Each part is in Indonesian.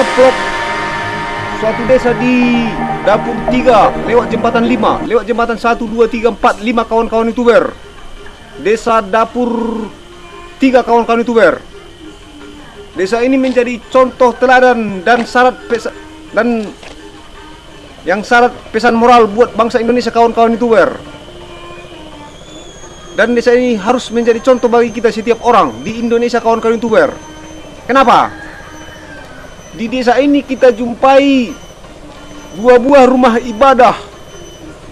ngeplok suatu desa di dapur 3 lewat jembatan 5 lewat jembatan 1 2 3 4 5 kawan-kawan youtuber desa dapur 3 kawan-kawan youtuber desa ini menjadi contoh teladan dan syarat pesa, dan yang syarat pesan moral buat bangsa Indonesia kawan-kawan youtuber dan desa ini harus menjadi contoh bagi kita setiap orang di Indonesia kawan-kawan youtuber kenapa di desa ini kita jumpai dua buah rumah ibadah.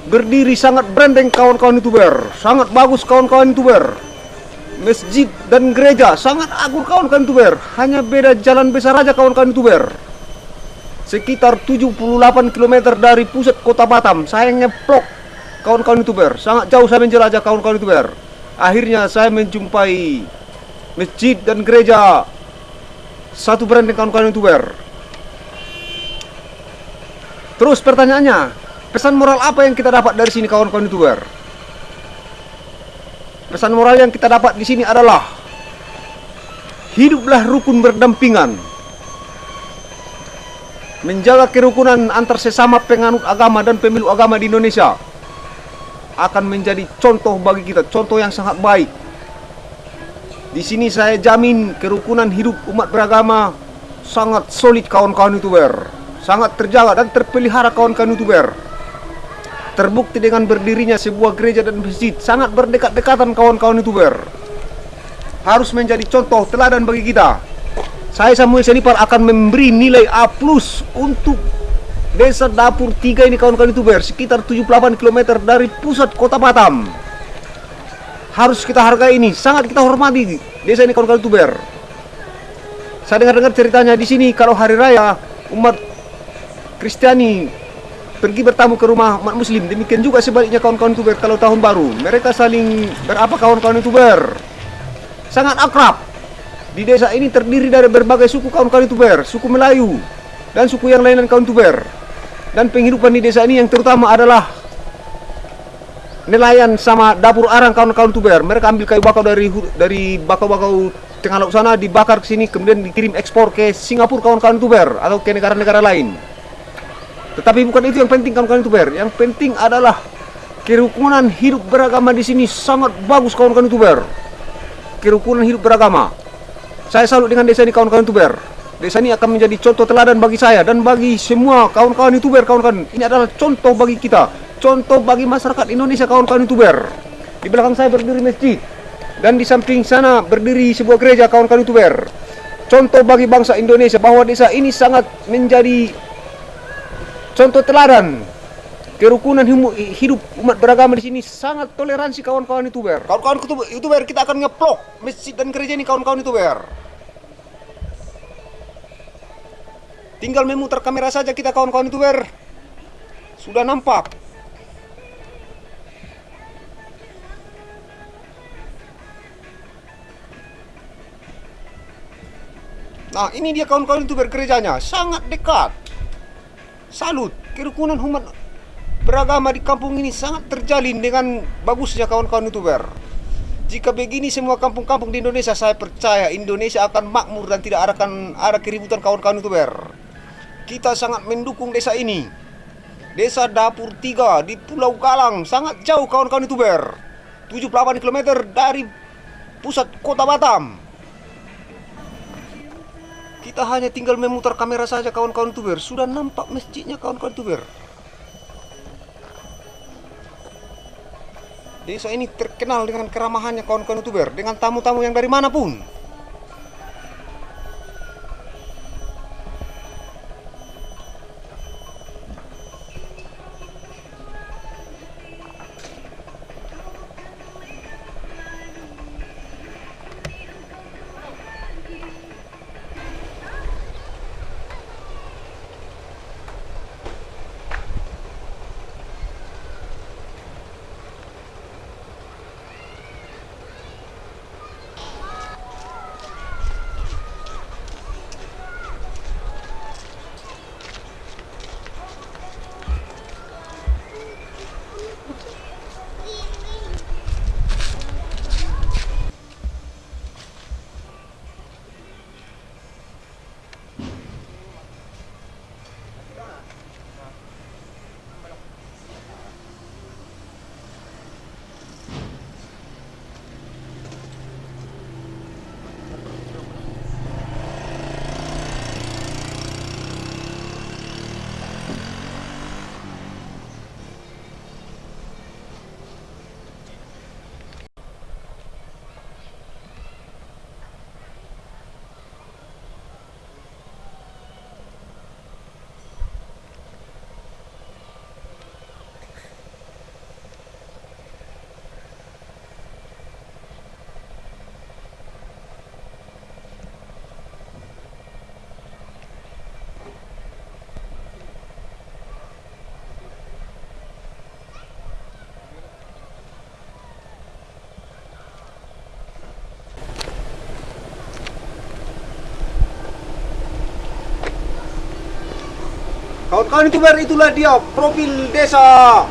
Berdiri sangat branding kawan-kawan youtuber sangat bagus kawan-kawan youtuber masjid dan gereja sangat agung kawan-kawan youtuber hanya beda jalan besar aja kawan-kawan youtuber sekitar 78 km dari pusat kota Batam. Saya ngeplok kawan-kawan youtuber sangat jauh saya menjelajah kawan-kawan youtuber akhirnya saya menjumpai masjid dan gereja satu branding kawan-kawan youtuber terus pertanyaannya pesan moral apa yang kita dapat dari sini kawan-kawan youtuber pesan moral yang kita dapat di sini adalah hiduplah rukun berdampingan. Menjaga kerukunan antar sesama penganut agama dan pemilu agama di Indonesia akan menjadi contoh bagi kita, contoh yang sangat baik. Di sini saya jamin kerukunan hidup umat beragama sangat solid kawan-kawan youtuber, sangat terjaga dan terpelihara kawan-kawan youtuber. Terbukti dengan berdirinya sebuah gereja dan masjid sangat berdekat-dekatan kawan-kawan youtuber. Harus menjadi contoh teladan bagi kita. Saya Samuel Senipar akan memberi nilai A+ untuk Desa Dapur 3 ini kawan-kawan youtuber sekitar 78 km dari pusat kota Batam. Harus kita hargai ini, sangat kita hormati desa ini kawan-kawan youtuber. Saya dengar-dengar ceritanya di sini kalau hari raya umat Kristiani pergi bertamu ke rumah umat muslim. Demikian juga sebaliknya kawan-kawan youtuber kalau tahun baru. Mereka saling berapa kawan-kawan youtuber sangat akrab. Di desa ini terdiri dari berbagai suku kawan-kawan youtuber suku Melayu dan suku yang lain kawan youtuber dan penghidupan di desa ini yang terutama adalah nelayan sama dapur arang kawan-kawan tuber. Mereka ambil kayu bakau dari dari bakau-bakau tengah laut sana dibakar ke sini kemudian dikirim ekspor ke Singapura kawan-kawan tuber atau ke negara-negara lain. Tetapi bukan itu yang penting kawan-kawan tuber. Yang penting adalah kerukunan hidup beragama di sini sangat bagus kawan-kawan tuber. Kerukunan hidup beragama. Saya salut dengan desa ini kawan-kawan tuber. Desa ini akan menjadi contoh teladan bagi saya dan bagi semua kawan-kawan youtuber kawan-kawan. Ini adalah contoh bagi kita, contoh bagi masyarakat Indonesia kawan-kawan youtuber. Di belakang saya berdiri masjid dan di samping sana berdiri sebuah gereja kawan-kawan youtuber. Contoh bagi bangsa Indonesia bahwa desa ini sangat menjadi contoh teladan kerukunan hidup umat beragama di sini sangat toleransi kawan-kawan youtuber. Kawan-kawan youtuber kita akan ngeplok masjid dan gereja ini kawan-kawan youtuber. Tinggal memutar kamera saja kita kawan-kawan youtuber Sudah nampak Nah ini dia kawan-kawan youtuber gerejanya Sangat dekat Salut Kerukunan umat beragama di kampung ini sangat terjalin dengan bagusnya kawan-kawan youtuber jika begini semua kampung-kampung di Indonesia, saya percaya Indonesia akan makmur dan tidak akan ada keributan kawan-kawan youtuber. Kita sangat mendukung desa ini. Desa Dapur 3 di Pulau Galang, sangat jauh kawan-kawan youtuber. 78 km dari pusat kota Batam. Kita hanya tinggal memutar kamera saja kawan-kawan youtuber. Sudah nampak masjidnya kawan-kawan youtuber. Desa ini terkenal dengan keramahannya kawan-kawan youtuber. Dengan tamu-tamu yang dari mana pun. Kawan-kawan youtuber itulah dia profil desa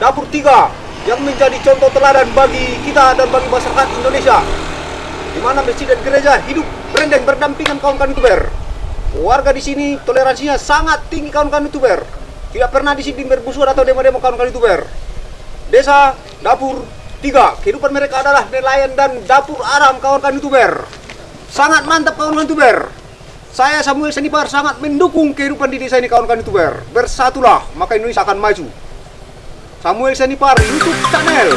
dapur tiga yang menjadi contoh teladan bagi kita dan bagi masyarakat Indonesia. Di mana masjid dan gereja hidup berendeng berdampingan kawan-kawan youtuber warga di sini toleransinya sangat tinggi kawan-kawan youtuber tidak pernah di sini bermusuhan atau demo-demo kawan-kawan youtuber desa dapur tiga kehidupan mereka adalah nelayan dan dapur aram kawan-kawan youtuber sangat mantap kawan-kawan youtuber saya Samuel Senipar sangat mendukung kehidupan di desa ini kawan-kawan youtuber. Bersatulah maka Indonesia akan maju. Samuel Senipar YouTube channel